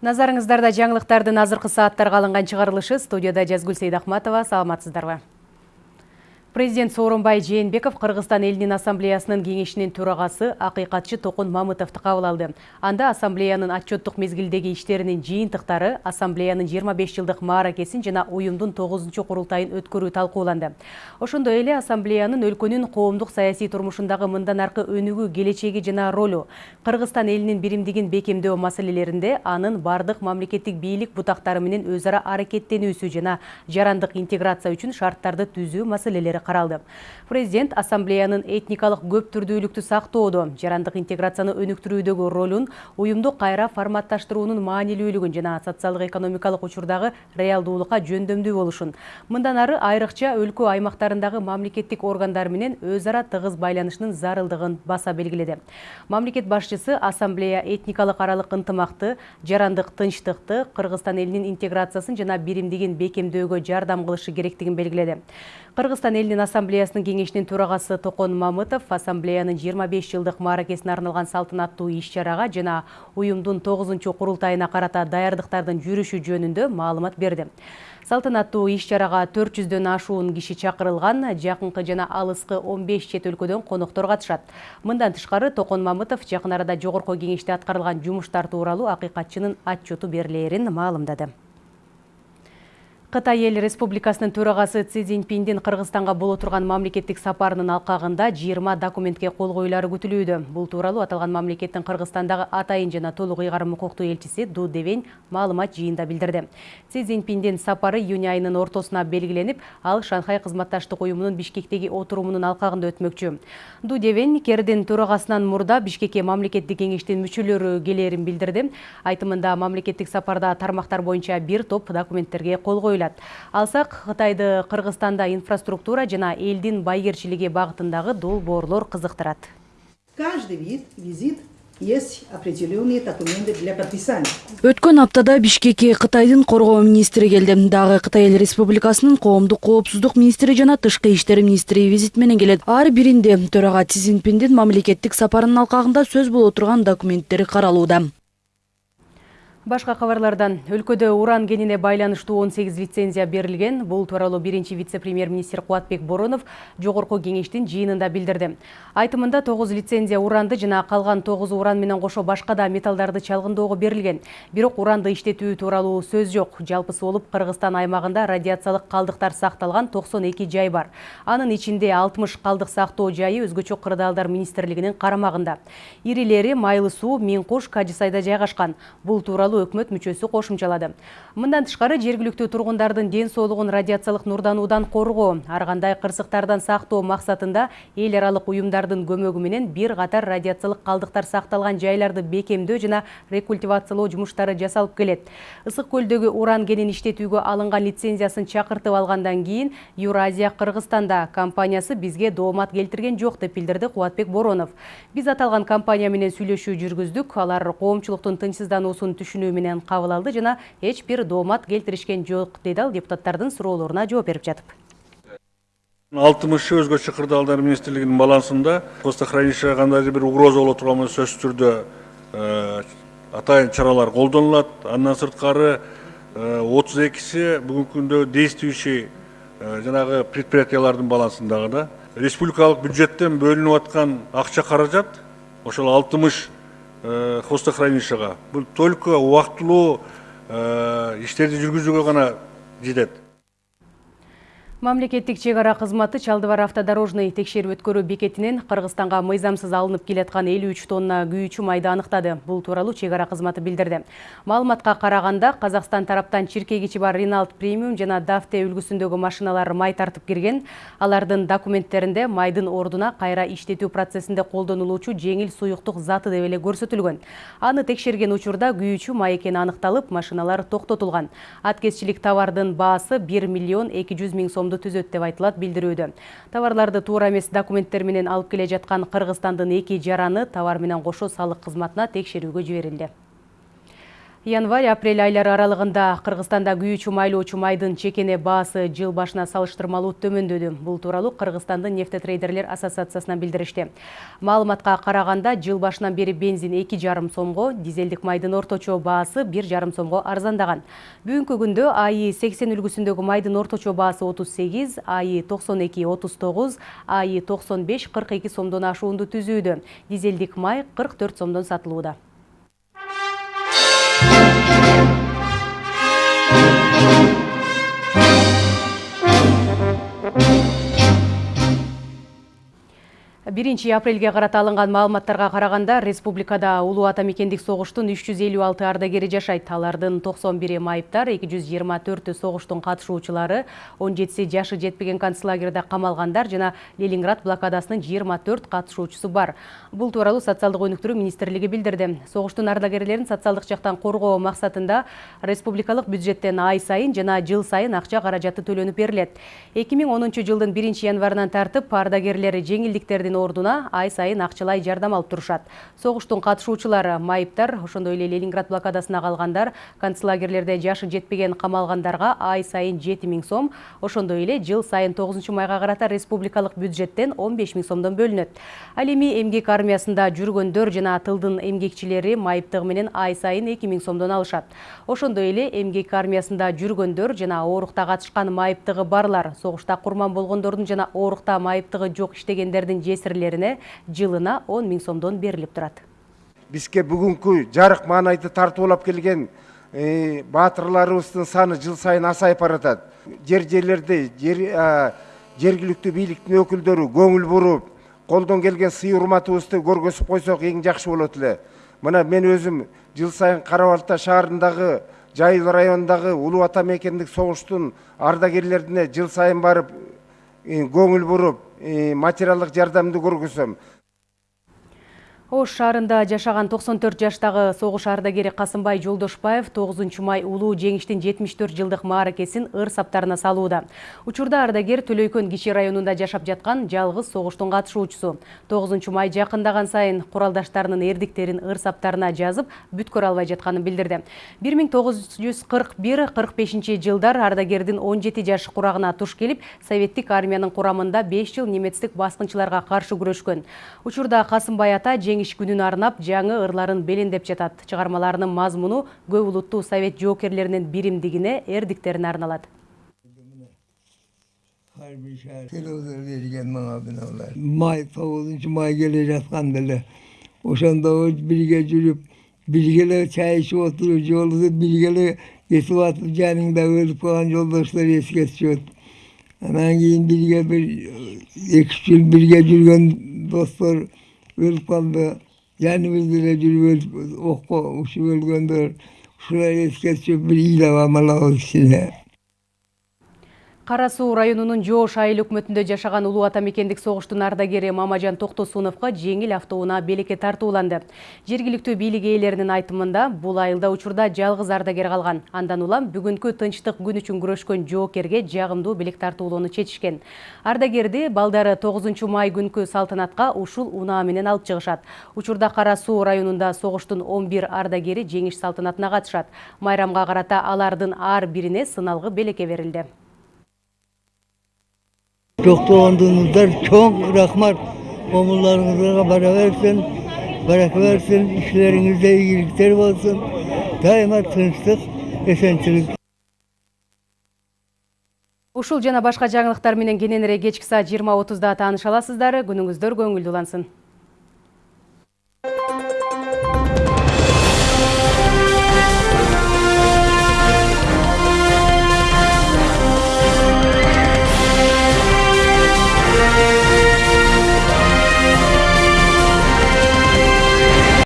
Назарыңыздарда жаңылықтардың азырқы сааттарға алынған шығарылышы студияда Жазгүл Сейдахматова. Саламатсыздарбы. Президент Сооронбай Жээнбеков Кыргызстан элинин ассамблеясынын кеңешинин төрагасы акыйкатчы Токун Мамытовду кабыл алды. Анда ассамблеянын отчеттук мезгилдеги иштеринин жыйынтыктары, ассамблеянын 25 жылдык мааракесин жана уюмдун 9 курултайын өткөрүү талкууланды. Ошондой эле ассамблеянын өлкөнүн коомдук саясий турмушундагы мындан аркы өнүгүү келечеги жана ролу, Кыргызстан элинин биримдигин бекемдөө маселелеринде анын бардык мамлекеттик бийлик бутактары менен өз ара аракеттенүүсү жана жарандык интеграция үчүн шарттарды түзүү маселелери каралды президент ассамблеянын этникалык көп түрдүүлүктү сактоодо жарандык интеграцияны өнүктүрүүдөгү ролун уюмду кайра форматташтыруунун маанилүүлүгүн жана социалдык экономикалык учурдагы реалдуулукка жөндөмдүү болушун мындан ары айрыкча өлкө аймактарындагы мамлекеттик органдар менен өз ара тыгыз байланышынын зарылдыгын баса белгиледи мамлекет башчысы ассамблея этникалык аралык ынтымакты жарандык тынчтыкты кыргызстан элинин интеграциясын жана биримдигин бекемдөөгө жардам кылышы керектигин белгиледи кыргызстан элинин ассамблеясынын кеңешинин төрагасы токон мамытов ассамблеянын 25 жылдык мааракесине арналган салтанаттуу иш чарага жана уюмдун тогузунчу курултайына карата даярдыктардын жүрүшү жөнүндө маалымат берди. Салтанаттуу иш чарага төрт жүздөн ашуун киши чакырылган жакынкы жана он беш чет өлкөдөн коноктор катышат. Мындан тышкары токон мамытов жакын арада жогорку кеңеште аткарылган жумуштар тууралуу акыйкатчынын отчету берилээрин маалымдады. Қытай ел республикасынын төрағасы Ци Цзиньпиндин Кыргызстанга боло турган мамлекеттик сапарынын алкагында 20 документке кол коюлары күтүлүүдө. Бул тууралуу аталган мамлекеттин Кыргызстандагы атайын жана толук ыйгарым укуктуу элчиси Ду Девень маалымат жыйында билдирди. Ци Цзиньпиндин сапары июнь айынын ортосуна белгиленип, ал Шанхай кызматташтык уюмунун Бишкектеги отурумунун алкагында өтмөкчү. Ду Девень кердин төрагасынан мурда Бишкекке мамлекеттик кеңештин мүчөлөрү келээрин билдирди. Айтымында мамлекеттик сапарда тармактар боюнча бир топ документтерге кол коюлду коюлат алсак кытайды кыргызстанда инфраструктура жана элдин байгерчилиги багытындагы долбоорлор кызыктырат каждый вид визит есть определенные документы для подписания. Өткөн аптада Бишкекке Кытайдын коргоо министри келди. Дагы Кытай Эл Республикасынын коомдук коопсуздук министри жана тышкы иштер министри визит менен келет. Ар биринде төрага Си Цзиньпиндин мамлекеттик сапарынын алкагында сөз боло турган документтери каралууда. Башка кабарлардан өлкөдө уран кенине байланыштуу 18 лицензия берилген. Бул тууралуу биринчи вице-премьер-министр Куатбек Боронов жогорку кеңештин жыйынында билдирди. Айтымында 9 лицензия уранды жана калган 9 уран менен кошо башка да металлдарды чалгындоого берилген. Бирок уранды иштетүү тууралуу сөз жок. Жалпысы болуп Кыргызстан аймагында радиациялык калдыктар сакталган 92 жай бар. Анын ичинде 60 калдык сактоо жайы өзгөчө кырдаалдар министрлигинин карамагында. Ирилери Майлы суу, Минкуш, Кажысайда жайгашкан. Бул тууралуу тууралуу өкмөт мүчөсү кошумчалады мындан тышкары жергиликтүү тургундардын ден соолугун радиациялык нурдануудан коргоо ар кандай кырсыктардан сактоо максатында эл аралык уюмдардын көмөгү менен бир катар радиациялык калдыктар сакталган жайларды бекемдөө жана рекультивациялоо жумуштары жасалып келет ысык көлдөгү уран кенин иштетүүгө алынган лицензиясын чакыртып алгандан кийин юразия кыргызстанда компаниясы бизге доомат келтирген жок деп билдирди кубатбек боронов. Биз аталган компания менен сүйлөшүү жүргүздүк алар коомчулуктун тынчсыздануусун түшүнүү түшүнүү менен кабыл алды жана эч бир доомат келтиришкен жок деди ал депутаттардын суроолоруна жооп берип жатып. Алтымыш өзгөчө кырдаалдар министрлигинин балансында хвостохранилищеге кандайдыр бир угроза боло турган болсо сөзсүз түрдө э, атайын чаралар колдонулат. Андан сырткары э, отуз экиси бүгүнкү күндө действующий э, жанагы предприятиялардын балансындагы да. Республикалык бюджеттен бөлүнүп аткан акча каражат ошол алтымыш Э, хвостохранилищега бул только убактылуу э, иштерди жүргүзүүгө гана жетет Мамлекеттик чек ара кызматы Чалдыбар автодорожный текшерип өткөрүү бекетинен Кыргызстанга мыйзамсыз алынып келаткан 53 тонна күйүүчү майды аныктады. Бул тууралуу чек ара кызматы билдирди. Маалыматка караганда Казакстан тараптан чиркегичи бар Renault Premium жана Dafte үлгүсүндөгү машиналар май тартып кирген. Алардын документтеринде майдын ордуна кайра иштетүү процессинде колдонулуучу жеңил суюктук заты деп эле көрсөтүлгөн. Аны текшерген учурда күйүүчү май экени аныкталып, машиналар токтотулган. Аткезчилик товардын баасы 1 миллион 200 миң сом түзөт деп айтылат билдирүүдө товарларды туура эмес документтер менен алып келе жаткан кыргызстандын эки жараны товар менен кошо салык кызматына текшерүүгө жиберилди Январь-апрель айлары аралығында Қырғызстанда күйүүчү майлоочу майдын чекене баасы жыл башына салыштырмалуу төмөндөдү. Бул тууралуу Кыргызстандын нефтетрейдерлер ассоциациясынан билдиришти. Маалыматка караганда жыл башынан бери бензин 2,5 сомго, дизелдик майдын орточо баасы 1,5 сомго арзандаган. Бүгүнкү күндө АИ 80 үлгүсүндөгү майдын орточо баасы 38, АИ 92 39, АИ 95 42 сомдон ашуунду түзүүдө. Дизелдик май 44 сомдон сатылууда. Thank you. Биринчи апрелге карата алынган маалыматтарга караганда республикада улуу ата мекендик согуштун үч жүз элүү алты ардагери жашайт алардын токсон бири майыптар эки жүз жыйырма төртү согуштун катышуучулары он жетиси жашы жетпеген концлагерде камалгандар жана ленинград блокадасынын жыйырма төрт катышуучусу бар. Бул тууралуу социалдык өнүктүрүү министрлиги билдирди согуштун ардагерлерин социалдык жактан коргоо максатында республикалык бюджеттен ай сайын жана жыл сайын акча каражаты төлөнүп берилет эки миң онунчу жылдын биринчи январынан тартып ардагерлер жеңилдиктердин ордуна ай сайын акчалай жардам алып турушат согуштун катышуучулары майыптар ошондой эле ленинград блокадасына калгандар концлагерлерде жашы жетпеген камалгандарга ай сайын жети миң сом ошондой эле жыл сайын тогузунчу майга карата республикалык бюджеттен он беш миң сомдон бөлүнөт ал эми эмгек армиясында жүргөндөр жана тылдын эмгекчилери майыптыгы менен ай сайын эки миң сомдон алышат. Ошондой эле эмгек армиясында жүргөндөр жана оорукта катышкан майыптыгы барлар согушта курман болгондордун жана оорукта майыптыгы жок иштегендердин жесирлерине жылына он миң сомдон берилип турат бизге бүгүнкү жарык маанайды тартуулап келген баатырларыбыздын саны жыл сайын азайып баратат жер жерлерде жергиликтүү бийликтин өкүлдөрү көңүл буруп колдон келген сый урматыбызды көргөзүп койсок эң жакшы болот эле мына мен өзүм жыл сайын кара балта шаарындагы жайыл районундагы улуу ата мекендик согуштун жыл сайын барып көңүл буруп материалдык жардамды көргөзөм ош шаарында жашаган токсон төрт жаштагы согуш ардагери касымбай жолдошбаев тогузунчу май улуу жеңиштин жетимиш төрт жылдык мааракесин ыр саптарына салууда. Учурда ардагер төлөйкөн кичи районунда жашап жаткан жалгыз согуштун катышуучусу. Тогузунчу май жакындаган сайын куралдаштарынын эрдиктерин ыр саптарына жазып бүткөрө албай жатканын билдирди. Бир миң тогуз жүз кырк бир кырк бешинчи жылдар ардагердин он жети жаш курагына туш келип советтик армиянын курамында беш жыл немецтик баскынчыларга каршы күрөшкөн. Учурда касымбай ата жеңиш күнүн арнап жаңы ырларын белендеп жатат. Чыгармаларынын мазмуну көп улуттуу совет жоокерлеринин биримдигине эрдиктерине арналат май тогузунчу май келе жатканда эле ошондо бирге жүрүп бирге эле чай ичип отуруп жолубузду бирге эле кетип атып жаныңда өлүп калган жолдоштор эске түшөт анан кийин бирге бир эки үч жыл бирге жүргөн достор жаныбыз деле жүрүп окко учуп өлгөндөр ушулар эске түшүп бир ыйлап амалабыз кичине кара суу районунун жоош айыл өкмөтүндө жашаган улуу ата мекендик согуштун ардагери мамажан токтосуновго жеңил автоунаа белекке тартууланды. Жергиликтүү бийлик ээлеринин айтымында бул айылда учурда жалгыз ардагер калган. Андан улам бүгүнкү тынчтык күн үчүн күрөшкөн жоокерге жагымдуу белек тартуулоону чечишкен. Ардагерди балдары тогузунчу май күнкү салтанатка ушул унаа менен алып чыгышат. Учурда кара суу районунда согуштун он бир ардагери жеңиш салтанатына катышат. Майрамга карата алардын ар бирине сыналгы белекке берилди токтогондуңуздар чоң рахмат комулдарыңызга бара берсин барака берсин ишлериңизде ийгиликтер болсун дайыма тынчтык эсенчилик ушул жана башка жаңылыктар менен кененирээк кечки саат жыйырма отузда тааныша аласыздар күнүңүздөр көңүлдүү улансын.